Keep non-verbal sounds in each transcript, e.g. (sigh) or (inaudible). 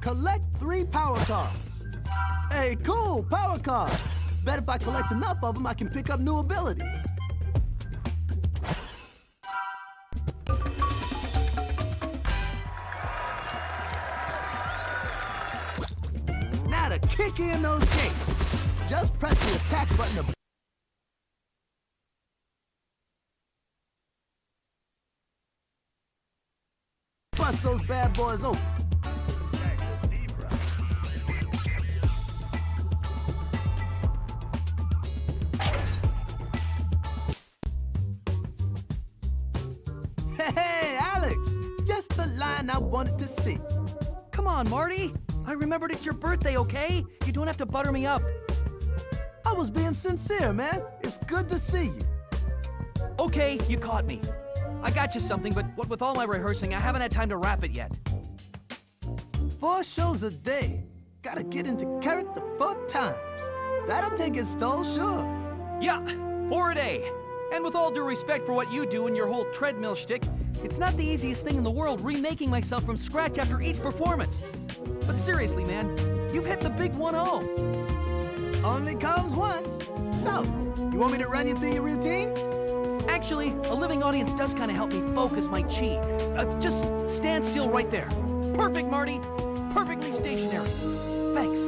Collect three power cards. Hey, cool, power cards. Bet if I collect enough of them, I can pick up new abilities. Now to kick in those gates. Just press the attack button to bust those bad boys open. On, Marty. I remembered it's your birthday, okay? You don't have to butter me up. I was being sincere, man. It's good to see you. Okay, you caught me. I got you something, but what with all my rehearsing, I haven't had time to wrap it yet. Four shows a day. Gotta get into character four times. That'll take its toll, sure. Yeah, four a day. And with all due respect for what you do and your whole treadmill shtick, it's not the easiest thing in the world remaking myself from scratch after each performance. But seriously, man, you've hit the big 1-0. Only comes once. So, you want me to run you through your routine? Actually, a living audience does kind of help me focus my chi. Uh, just stand still right there. Perfect, Marty. Perfectly stationary. Thanks.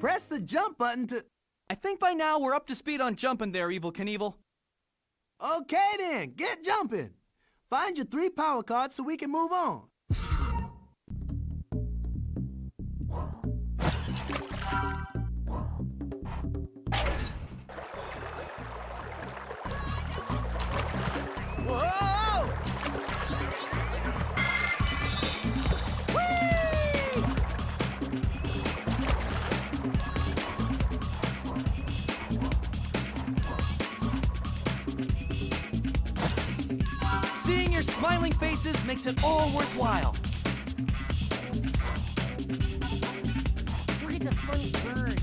Press the jump button to... I think by now we're up to speed on jumping there, Evel Knievel. Okay then, get jumping. Find your three power cards so we can move on. Your smiling faces makes it all worthwhile. Look at the funny birds.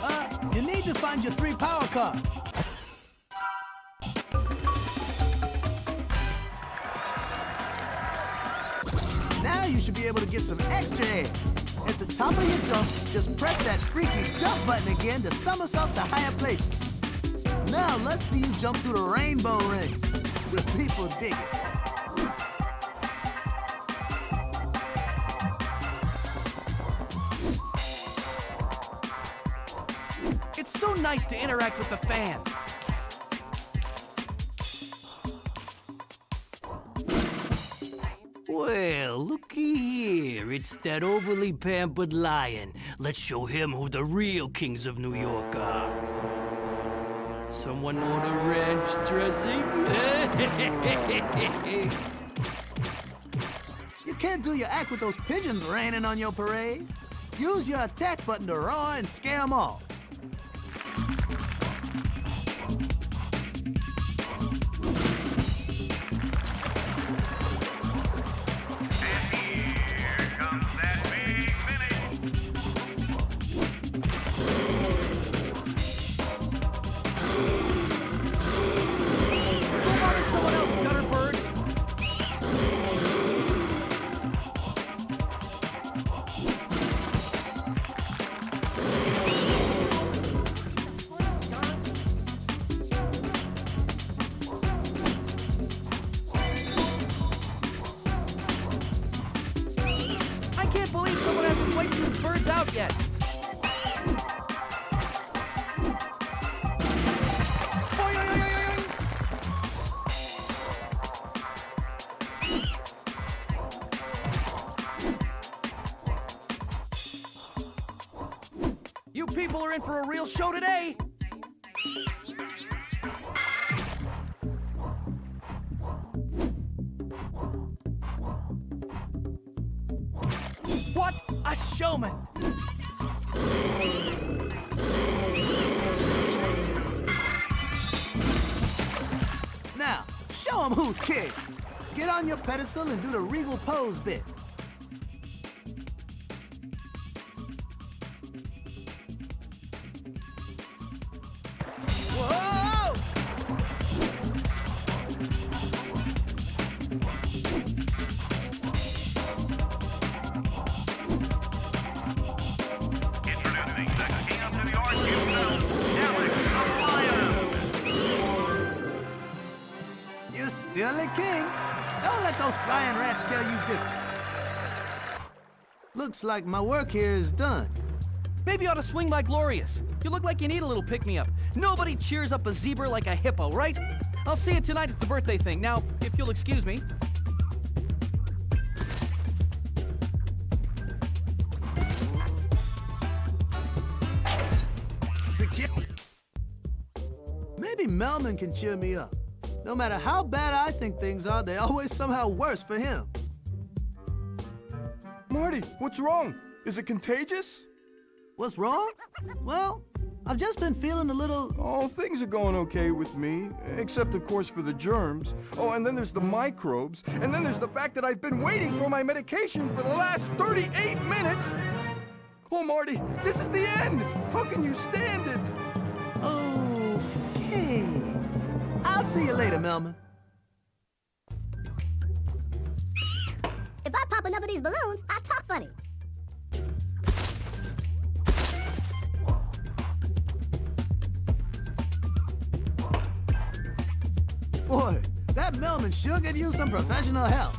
Uh, you need to find your three power cards. Now you should be able to get some extra air. At the top of your jump, just press that freaky jump button again to somersault to higher places. Now let's see you jump through the rainbow ring. The people dig it. It's so nice to interact with the fans. It's that overly pampered lion. Let's show him who the real kings of New York are. Someone order ranch dressing? (laughs) You can't do your act with those pigeons raining on your parade. Use your attack button to roar and scare them off. In for a real show today. What a showman! Now, show them who's king. Get on your pedestal and do the regal pose bit. Looks like my work here is done. Maybe you ought to swing by Gloria's. You look like you need a little pick-me-up. Nobody cheers up a zebra like a hippo, right? I'll see you tonight at the birthday thing. Now, if you'll excuse me. Maybe Melman can cheer me up. No matter how bad I think things are, they're always somehow worse for him. Marty, what's wrong? Is it contagious? What's wrong? Well, I've just been feeling a little... Oh, things are going okay with me, except of course for the germs. Oh, and then there's the microbes, and then there's the fact that I've been waiting for my medication for the last 38 minutes! Oh, Marty, this is the end! How can you stand it? Okay. I'll see you later, Melman. Of these balloons, I talk funny. Boy, that Melman sure give you some professional help.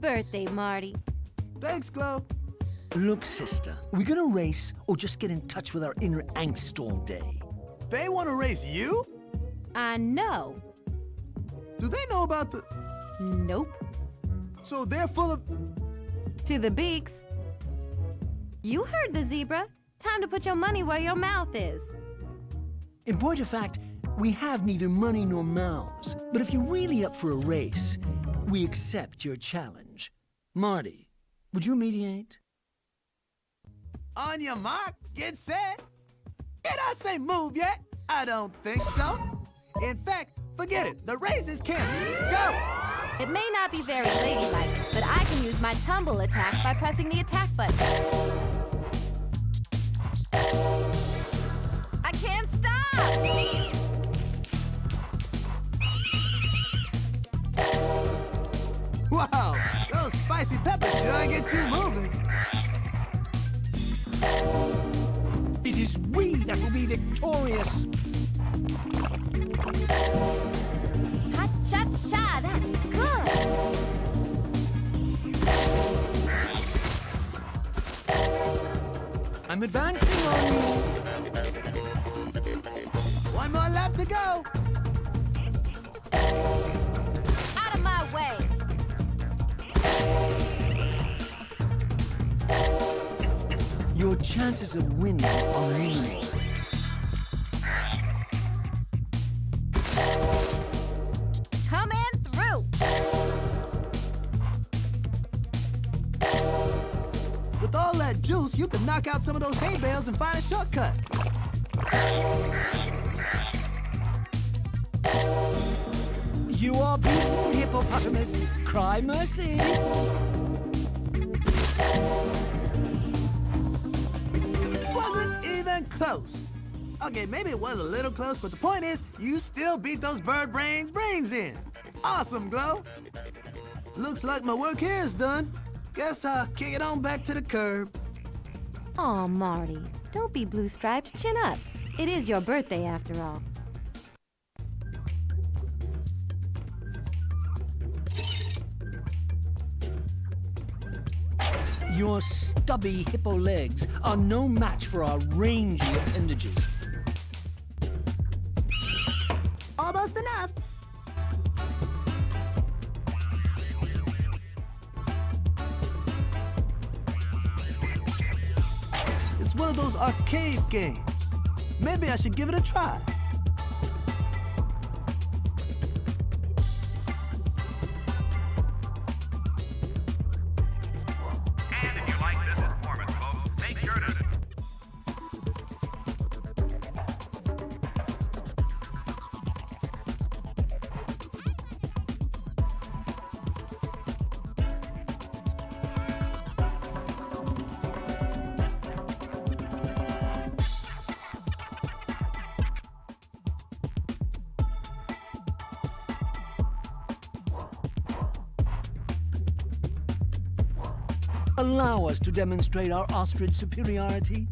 Birthday, Marty. Thanks, Glow. Look, sister, are we gonna race or just get in touch with our inner angst all day? They want to race you? I know. Do they know about the... Nope. So they're full of... To the beaks. You heard the zebra. Time to put your money where your mouth is. In point of fact, we have neither money nor mouths. But if you're really up for a race, we accept your challenge. Marty, would you mediate? On your mark, get set. Did I say move yet? I don't think so. In fact, forget it. The race is canceled. Go! It may not be very ladylike, but I can use my tumble attack by pressing the attack button. Your chances of winning are minimal. Coming through! With all that juice, you could knock out some of those hay bales and find a shortcut. You are beaten, hippopotamus. Cry mercy. Wasn't even close. Okay, maybe it was a little close, but the point is, you still beat those bird brains brains in. Awesome, Glow. Looks like my work here is done. Guess I'll kick it on back to the curb. Aw, Marty. Don't be blue stripes, chin up. It is your birthday after all. Your stubby hippo legs are no match for our rangy appendages. Almost enough. It's one of those arcade games. Maybe I should give it a try. Allow us to demonstrate our ostrich superiority.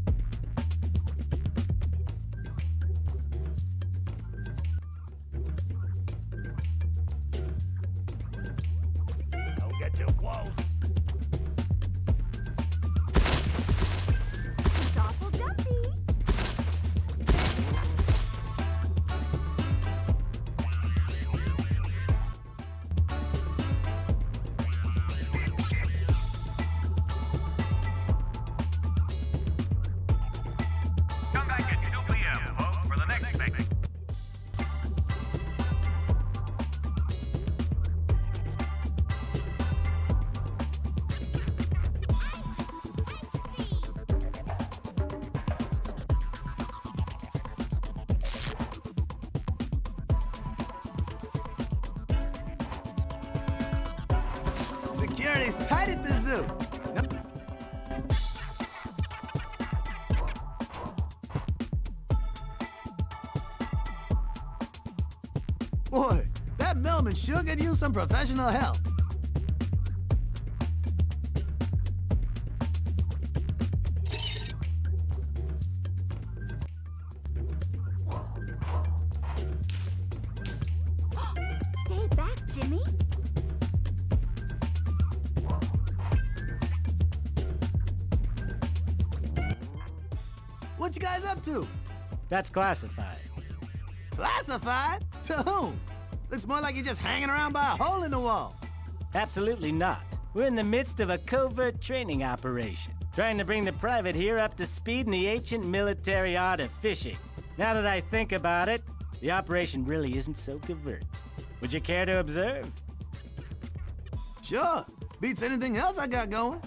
Security's tight at the zoo. Boy, that Melman sure could use some professional help. (gasps) Stay back, Jimmy. What you guys up to? That's classified. Classified? To whom? Looks more like you're just hanging around by a hole in the wall. Absolutely not. We're in the midst of a covert training operation, trying to bring the private here up to speed in the ancient military art of fishing. Now that I think about it, the operation really isn't so covert. Would you care to observe? Sure. Beats anything else I got going.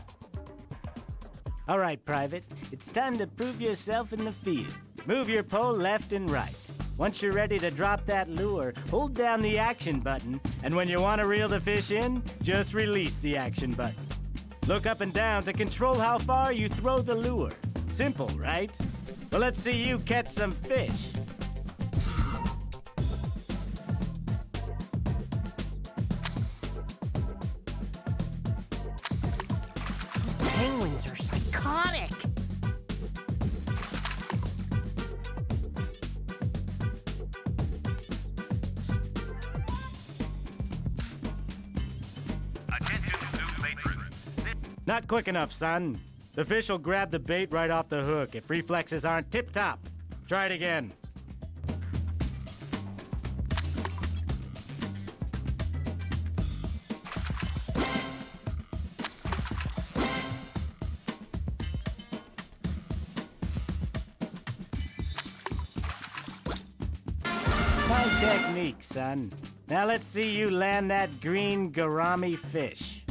All right, Private. It's time to prove yourself in the field. Move your pole left and right. Once you're ready to drop that lure, hold down the action button, and when you want to reel the fish in, just release the action button. Look up and down to control how far you throw the lure. Simple, right? Well, let's see you catch some fish. Not quick enough, son. The fish will grab the bait right off the hook if reflexes aren't tip top. Try it again. Fine technique, son. Now let's see you land that green gourami fish.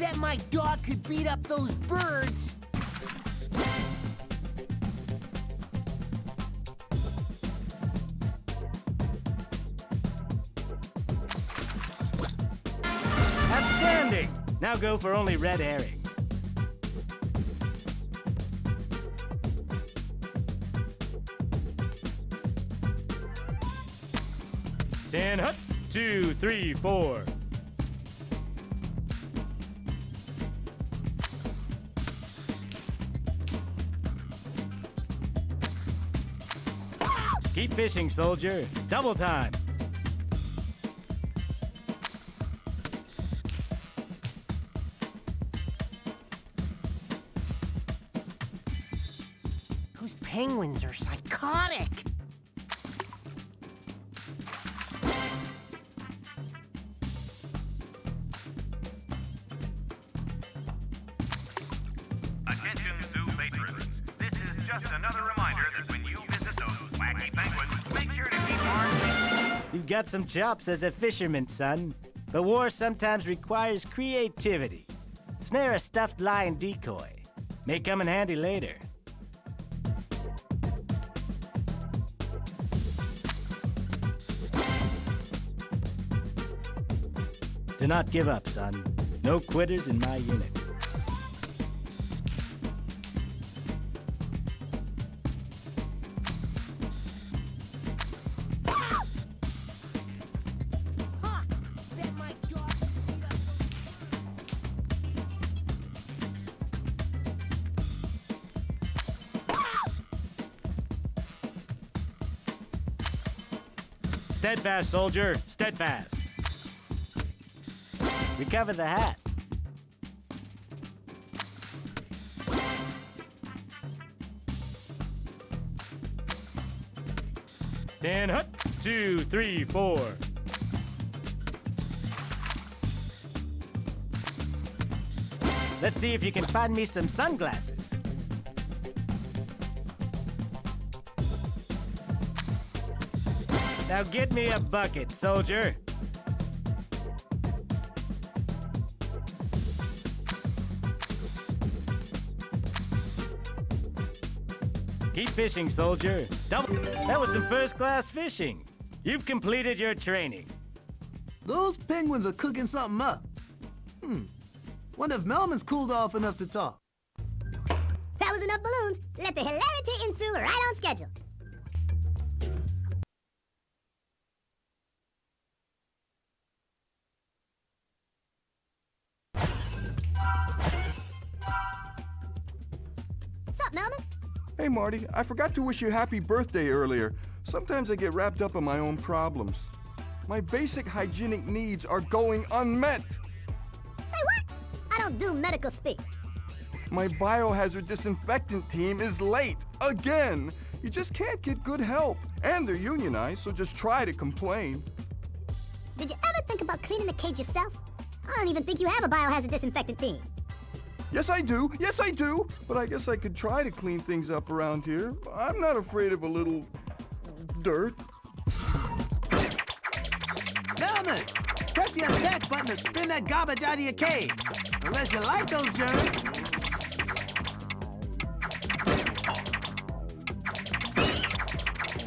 Bet my dog could beat up those birds. Outstanding! Now go for only red herrings. Stand up. Two, three, four. Fishing, soldier. Double time. Those penguins are psychotic. Some chops as a fisherman, son. But war sometimes requires creativity. Snare a stuffed lion decoy. May come in handy later. Do not give up, son. No quitters in my unit. Steadfast, soldier. Steadfast. Recover the hat. Ten hut, two, three, four. Let's see if you can find me some sunglasses. Now get me a bucket, soldier. Keep fishing, soldier. Double. That was some first-class fishing. You've completed your training. Those penguins are cooking something up. Hmm. Wonder if Melman's cooled off enough to talk. That was enough balloons. Let the hilarity ensue right on schedule. Hey, Marty, I forgot to wish you happy birthday earlier. Sometimes I get wrapped up in my own problems. My basic hygienic needs are going unmet. Say what? I don't do medical speak. My biohazard disinfectant team is late. Again. You just can't get good help. And they're unionized, so just try to complain. Did you ever think about cleaning the cage yourself? I don't even think you have a biohazard disinfectant team. Yes, I do. Yes, I do. But I guess I could try to clean things up around here. I'm not afraid of a little dirt. Melman, press the attack button to spin that garbage out of your cave. Unless you like those germs.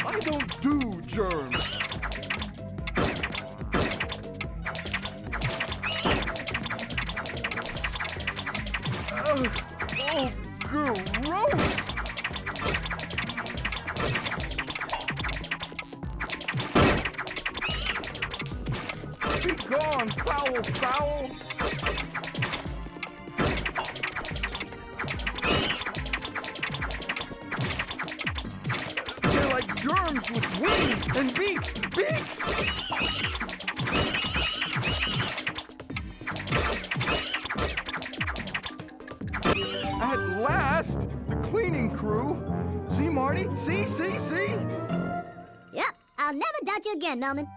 I don't do germs. Ugh. oh, gross! Be gone, foul, foul! They're like germs with wings and beaks! Beaks! Melman.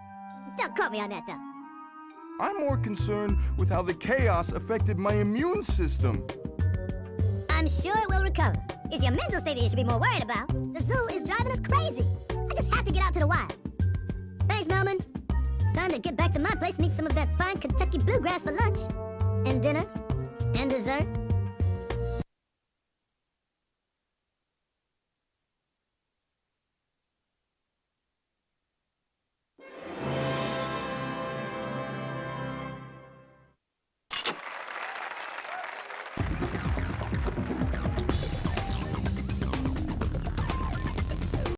Don't quote me on that, though. I'm more concerned with how the chaos affected my immune system. I'm sure it will recover. It's your mental state that you should be more worried about. The zoo is driving us crazy. I just have to get out to the wild. Thanks, Melman. Time to get back to my place and eat some of that fine Kentucky bluegrass for lunch. And dinner. And dessert.